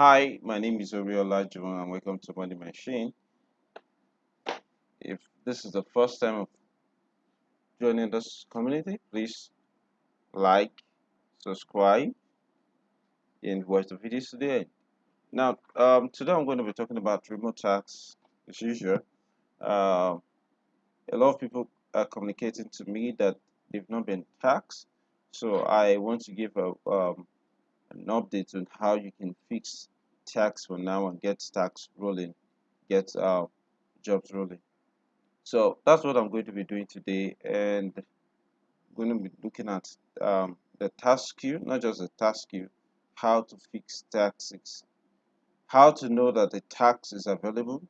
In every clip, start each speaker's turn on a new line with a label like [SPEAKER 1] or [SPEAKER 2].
[SPEAKER 1] Hi, my name is Oriola Juwon and welcome to Money Machine. If this is the first time of joining this community, please like, subscribe, and watch the videos today. Now, um, today I'm going to be talking about Remotasks as usual. Um, a lot of people are communicating to me that they've not been taxed, so I want to give a um, an update on how you can fix tax for now and get tax rolling, get uh, jobs rolling. So that's what I'm going to be doing today, and I'm going to be looking at um, the task queue, not just the task queue, how to fix taxes, how to know that the tax is available,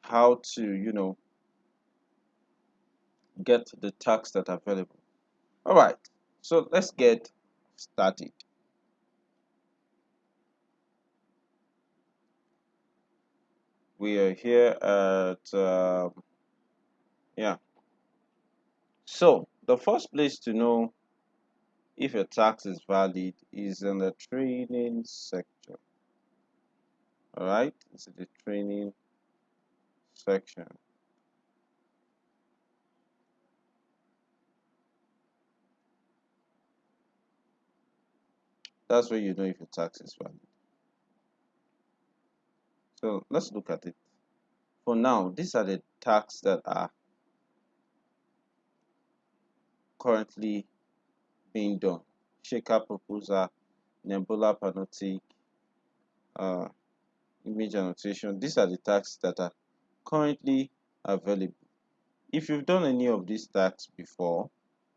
[SPEAKER 1] how to you know get the tax that are available. All right, so let's get started. We are here at um, yeah. So the first place to know if your tax is valid is in the training section. All right, it's the training section. That's where you know if your tax is valid. So let's look at it. For now, these are the tax that are currently being done. Shaker proposal, Nebula panoptic, uh, image annotation. These are the tasks that are currently available. If you've done any of these tasks before,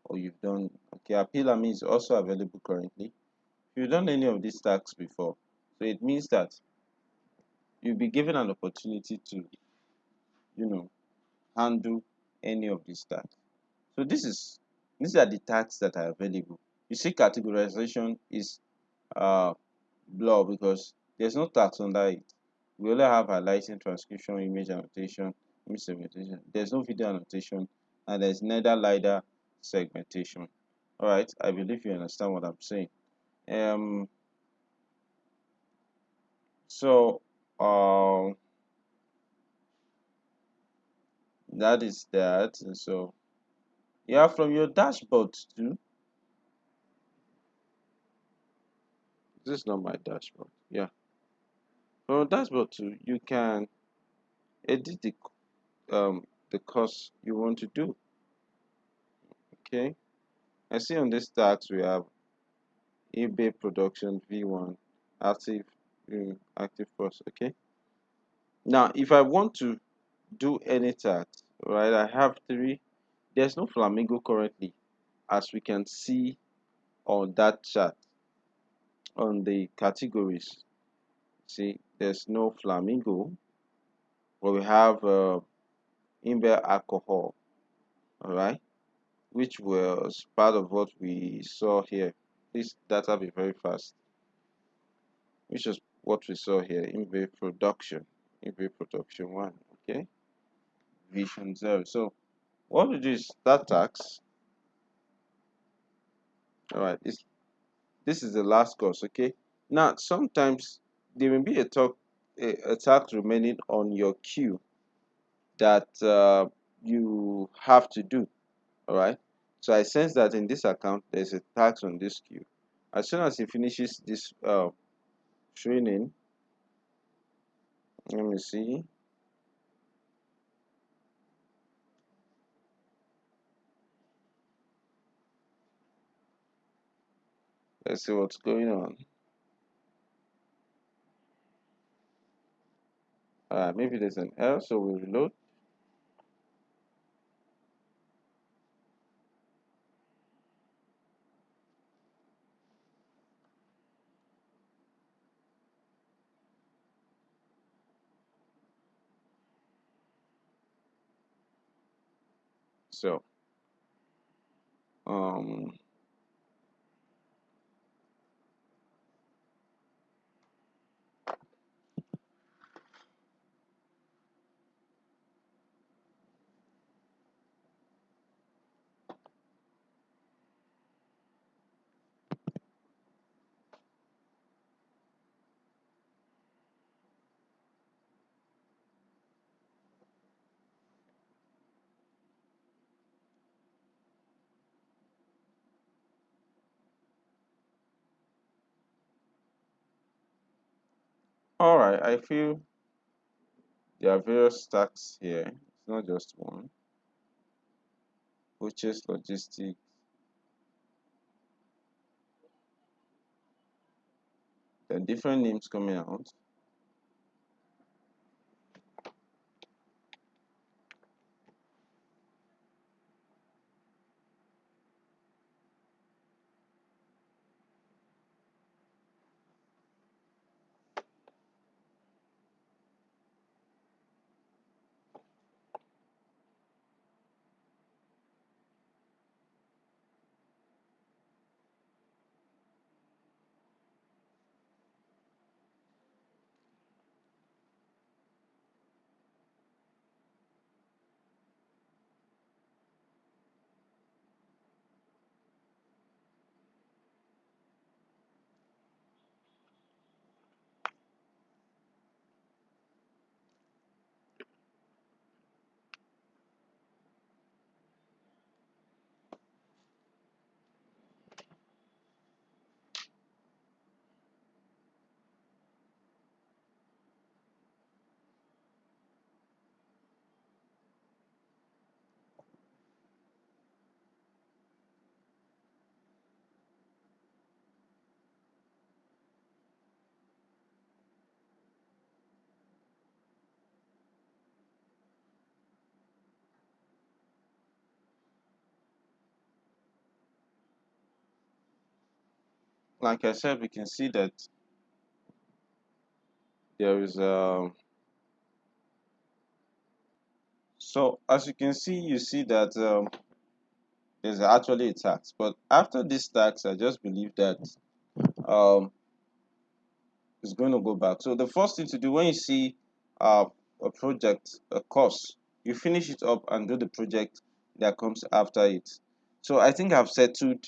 [SPEAKER 1] or you've done okay, Apilami is also available currently. If you've done any of these tasks before, so it means that you'll be given an opportunity to, you know, handle any of these tasks. So this is these are the tasks that are available. You see, categorization is uh blur because there's no tax under it. We only have highlighting, transcription, image annotation, image segmentation. There's no video annotation, and there's neither LiDAR segmentation. All right, I believe you understand what I'm saying. Um, so um, that is that. And so yeah, from your dashboard too. This is not my dashboard. Yeah, from dashboard too, you can edit the um the course you want to do. Okay, I see on this tax we have eBay production v1 active um, active course. Okay, now if I want to do any tax, right, I have three. There's no flamingo currently, as we can see on that chart on the categories. See, there's no flamingo, but we have uh, Imber alcohol, all right, which was part of what we saw here. This data be very fast, which is what we saw here. Imber production, Imber production one, okay, vision zero. So what we do is start tax. All right, it's, this is the last course, okay. Now sometimes there may be a talk a, a tax remaining on your queue that uh, you have to do all right so i sense that in this account there's a tax on this queue as soon as he finishes this uh, training. Let me see. Let's see what's going on. Uh, maybe there's an error so we reload so um all right i feel there are various stacks here. It's not just one purchase logistics there are different names coming out like i said we can see that there is a so as you can see you see that um, there's actually a tax. But after this tax i just believe that um it's going to go back. So the first thing to do when you see uh, a project a course you finish it up and do the project that comes after it. So i think i've settled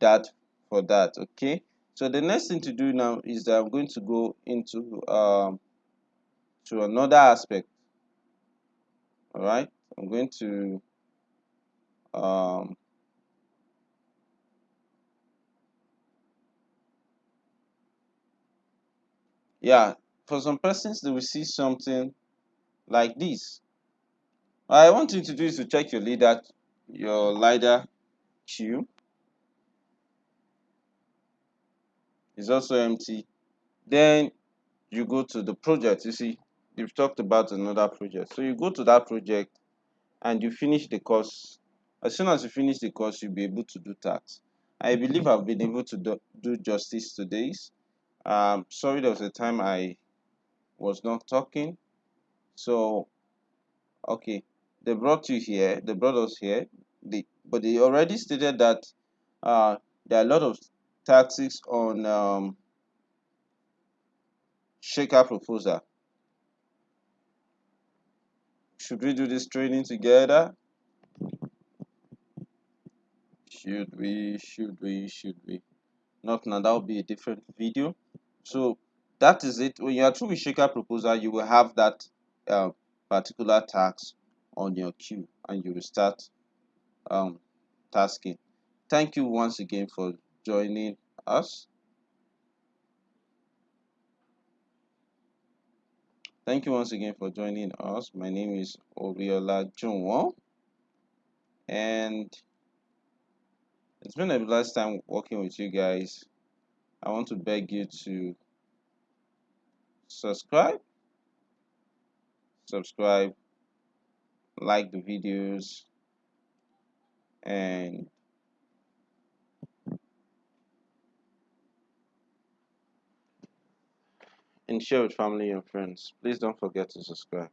[SPEAKER 1] that for that okay so the next thing to do now is that i'm going to go into um to another aspect. All right? I'm going to um yeah for some persons they will see something like this. What i want you to do is to check your leader your lidar queue is also empty. Then you go to the project you see you've talked about another project. So you go to that project and you finish the course. As soon as you finish the course you'll be able to do tax. I believe i've been able to do, do justice to this. Um sorry there was a time i was not talking. So okay they brought you here they brought us here. They but they already stated that uh there are a lot of taxes on um shaker proposal. Should we do this training together? Should we should we should we? Not now that will be a different video. So that is it. When you are through with shaker proposal you will have that uh, particular tax on your queue and you will start um tasking. Thank you once again for joining us. Thank you once again for joining us. My name is oriola Juwon and it's been a blessed time working with you guys. I want to beg you to subscribe subscribe like the videos and and share with family and friends. Please don't forget to subscribe